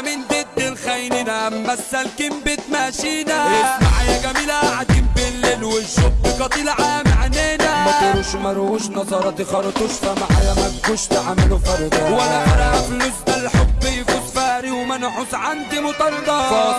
إحنا من ضد الخاينين اما السالكين بتماشينا اسمع يا جميلة قاعدين بالليل والشوب قتيل عام عنينا. ما مروش نظراتي خرطوش فمعايا ما تجوش تعملوا فرده ولا فرق فلوس ده الحب يفوز فاري ومنحوس عندي مطاردة